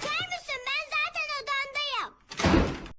time to